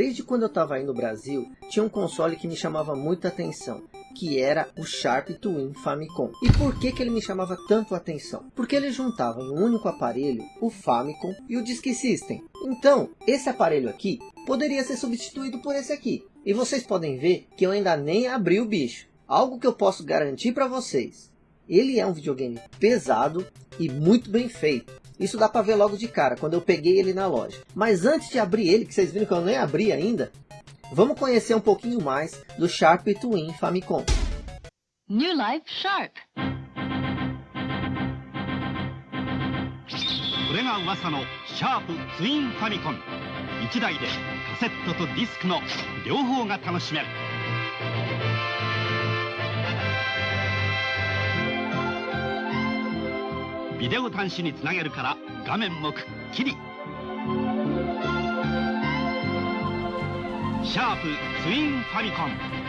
Desde quando eu estava aí no Brasil, tinha um console que me chamava muita atenção, que era o Sharp Twin Famicom. E por que, que ele me chamava tanto a atenção? Porque ele juntava em um único aparelho o Famicom e o Disk System. Então, esse aparelho aqui poderia ser substituído por esse aqui. E vocês podem ver que eu ainda nem abri o bicho. Algo que eu posso garantir para vocês. Ele é um videogame pesado e muito bem feito. Isso dá para ver logo de cara, quando eu peguei ele na loja. Mas antes de abrir ele, que vocês viram que eu nem abri ainda, vamos conhecer um pouquinho mais do Sharp Twin Famicom. New Life Sharp これが噂のシャープツインファミコン1台でカセットとディスクの両方が楽しめる ビデオ端子につなげるから画面もくっきりシャープツインファミコン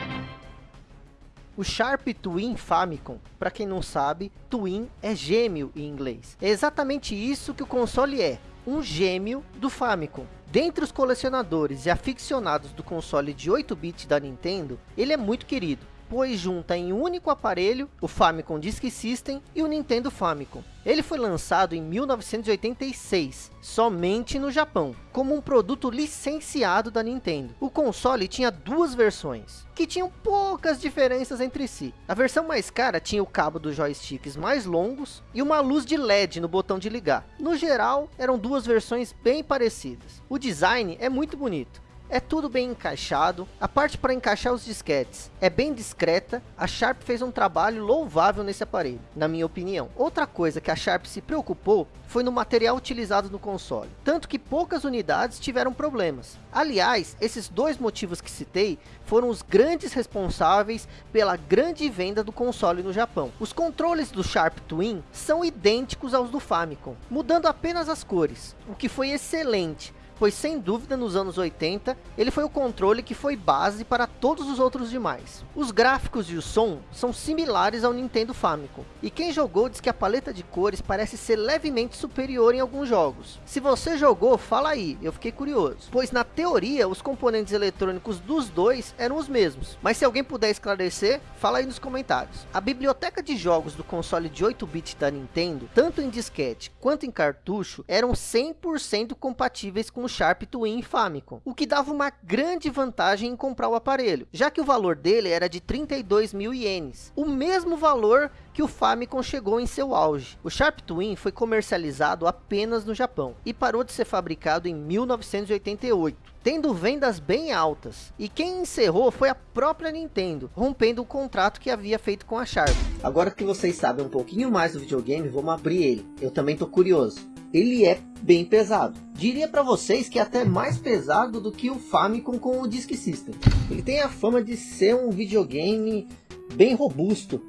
O Sharp Twin Famicom, para quem não sabe, Twin é gêmeo em inglês. É exatamente isso que o console é, um gêmeo do Famicom. Dentre os colecionadores e aficionados do console de 8-bit da Nintendo, ele é muito querido pois junta em um único aparelho o Famicom Disk System e o Nintendo Famicom. Ele foi lançado em 1986, somente no Japão, como um produto licenciado da Nintendo. O console tinha duas versões, que tinham poucas diferenças entre si. A versão mais cara tinha o cabo dos joysticks mais longos e uma luz de LED no botão de ligar. No geral, eram duas versões bem parecidas. O design é muito bonito é tudo bem encaixado, a parte para encaixar os disquetes é bem discreta, a Sharp fez um trabalho louvável nesse aparelho, na minha opinião. Outra coisa que a Sharp se preocupou foi no material utilizado no console, tanto que poucas unidades tiveram problemas. Aliás, esses dois motivos que citei foram os grandes responsáveis pela grande venda do console no Japão. Os controles do Sharp Twin são idênticos aos do Famicom, mudando apenas as cores, o que foi excelente, pois sem dúvida nos anos 80 ele foi o controle que foi base para todos os outros demais. Os gráficos e o som são similares ao Nintendo Famicom, e quem jogou diz que a paleta de cores parece ser levemente superior em alguns jogos. Se você jogou, fala aí, eu fiquei curioso, pois na teoria os componentes eletrônicos dos dois eram os mesmos, mas se alguém puder esclarecer, fala aí nos comentários. A biblioteca de jogos do console de 8-bit da Nintendo, tanto em disquete quanto em cartucho, eram 100% compatíveis com o Sharp Twin Famicom, o que dava uma grande vantagem em comprar o aparelho, já que o valor dele era de 32 mil ienes, o mesmo valor que o Famicom chegou em seu auge. O Sharp Twin foi comercializado apenas no Japão e parou de ser fabricado em 1988, tendo vendas bem altas. E quem encerrou foi a própria Nintendo, rompendo o contrato que havia feito com a Sharp. Agora que vocês sabem um pouquinho mais do videogame, vamos abrir ele. Eu também tô curioso ele é bem pesado. Diria para vocês que é até mais pesado do que o Famicom com o Disk System. Ele tem a fama de ser um videogame bem robusto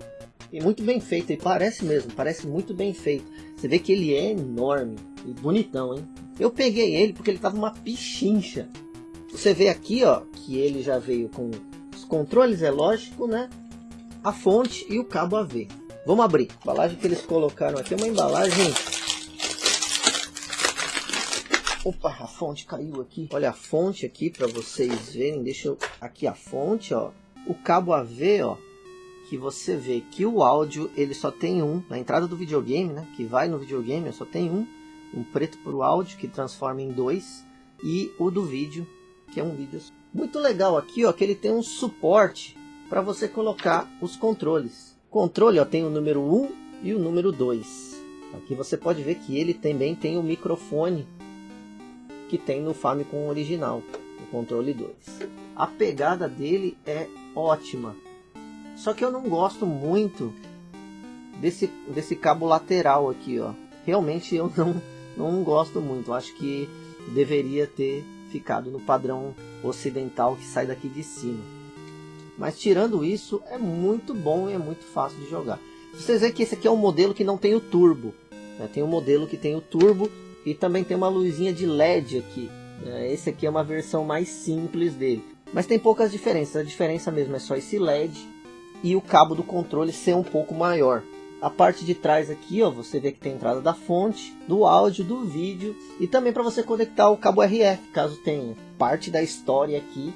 e muito bem feito. E parece mesmo, parece muito bem feito. Você vê que ele é enorme e bonitão, hein? Eu peguei ele porque ele tava uma pichincha. Você vê aqui, ó, que ele já veio com os controles, é lógico, né? A fonte e o cabo AV. Vamos abrir. A embalagem que eles colocaram aqui é uma embalagem Opa, a fonte caiu aqui. Olha a fonte aqui para vocês verem. Deixa eu... Aqui a fonte, ó. O cabo AV, ó. Que você vê que o áudio, ele só tem um. Na entrada do videogame, né? Que vai no videogame, só tem um. Um preto para o áudio, que transforma em dois. E o do vídeo, que é um vídeo. Muito legal aqui, ó. Que ele tem um suporte para você colocar os controles. Controle, ó. Tem o número 1 e o número 2. Aqui você pode ver que ele também tem o microfone que tem no Famicom original, o controle 2. A pegada dele é ótima, só que eu não gosto muito desse, desse cabo lateral aqui, ó. Realmente eu não, não gosto muito, acho que deveria ter ficado no padrão ocidental que sai daqui de cima. Mas tirando isso, é muito bom e é muito fácil de jogar. Vocês veem que esse aqui é um modelo que não tem o turbo. Né? Tem um modelo que tem o turbo e também tem uma luzinha de LED aqui. Né? Esse aqui é uma versão mais simples dele. Mas tem poucas diferenças. A diferença mesmo é só esse LED e o cabo do controle ser um pouco maior. a parte de trás aqui, ó, você vê que tem entrada da fonte, do áudio, do vídeo e também para você conectar o cabo RF, caso tenha parte da história aqui.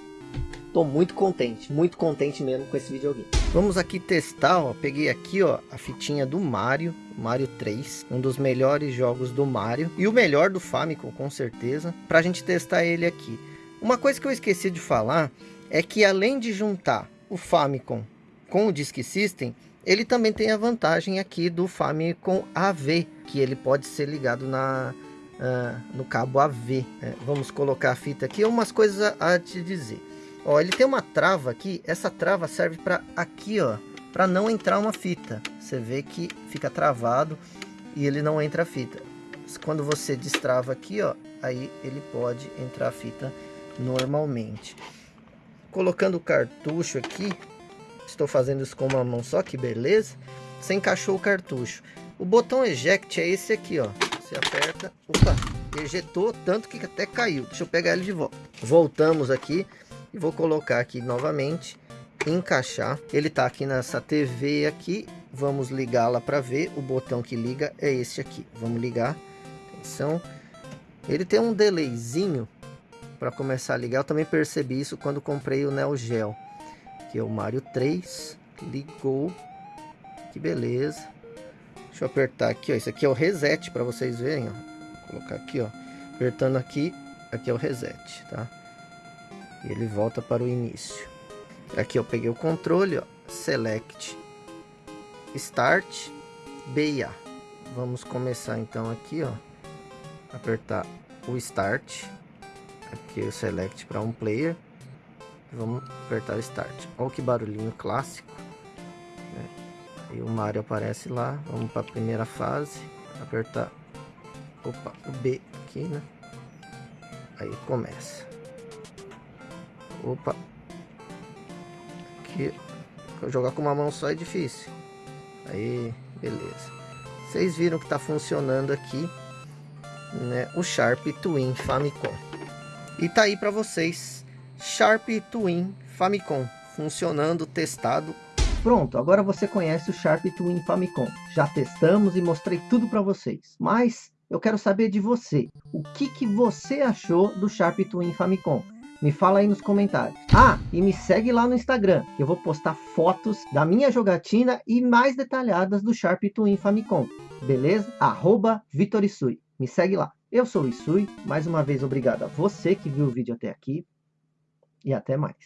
Tô muito contente, muito contente mesmo com esse videogame. Vamos aqui testar, ó, peguei aqui, ó, a fitinha do Mario, Mario 3, um dos melhores jogos do Mario e o melhor do Famicom, com certeza, pra gente testar ele aqui. Uma coisa que eu esqueci de falar é que além de juntar o Famicom com o Disk System, ele também tem a vantagem aqui do Famicom AV, que ele pode ser ligado na, uh, no cabo AV. É, vamos colocar a fita aqui, umas coisas a, a te dizer. Ó, ele tem uma trava aqui, essa trava serve para aqui, ó, para não entrar uma fita. Você vê que fica travado e ele não entra a fita. Quando você destrava aqui, ó, aí ele pode entrar a fita normalmente. Colocando o cartucho aqui, Estou fazendo isso com uma mão só, que beleza. Você encaixou o cartucho. O botão eject é esse aqui, ó. Você aperta, opa, ejetou tanto que até caiu. Deixa eu pegar ele de volta. Voltamos aqui e vou colocar aqui novamente, encaixar. Ele tá aqui nessa TV aqui. Vamos ligá-la para ver. O botão que liga é esse aqui. Vamos ligar. Atenção. Ele tem um delayzinho para começar a ligar. Eu também percebi isso quando comprei o Neo Geo. Aqui é o Mario 3. Ligou. Que beleza. Deixa eu apertar aqui, ó. Isso aqui é o reset para vocês verem, ó. Vou colocar aqui, ó. Apertando aqui, aqui é o reset, tá? E ele volta para o início. Aqui eu peguei o controle, ó. Select. Start. B e A. Vamos começar então aqui, ó. Apertar o Start. Aqui o Select para um player. Vamos apertar Start. Olha que barulhinho clássico. Né? Aí o Mario aparece lá. Vamos para a primeira fase. Apertar opa, o B aqui, né? Aí começa. Opa. Aqui. Jogar com uma mão só é difícil. Aí, beleza. Vocês viram que está funcionando aqui, né? O Sharp Twin Famicom. E tá aí para vocês Sharp Twin Famicom, funcionando, testado. Pronto, agora você conhece o Sharp Twin Famicom. Já testamos e mostrei tudo para vocês. Mas eu quero saber de você. O que, que você achou do Sharp Twin Famicom? Me fala aí nos comentários. Ah, e me segue lá no Instagram, que eu vou postar fotos da minha jogatina e mais detalhadas do Sharp Twin Famicom. Beleza? Arroba. Me segue lá. Eu sou o Isui. Mais uma vez, obrigado a você que viu o vídeo até aqui e até mais.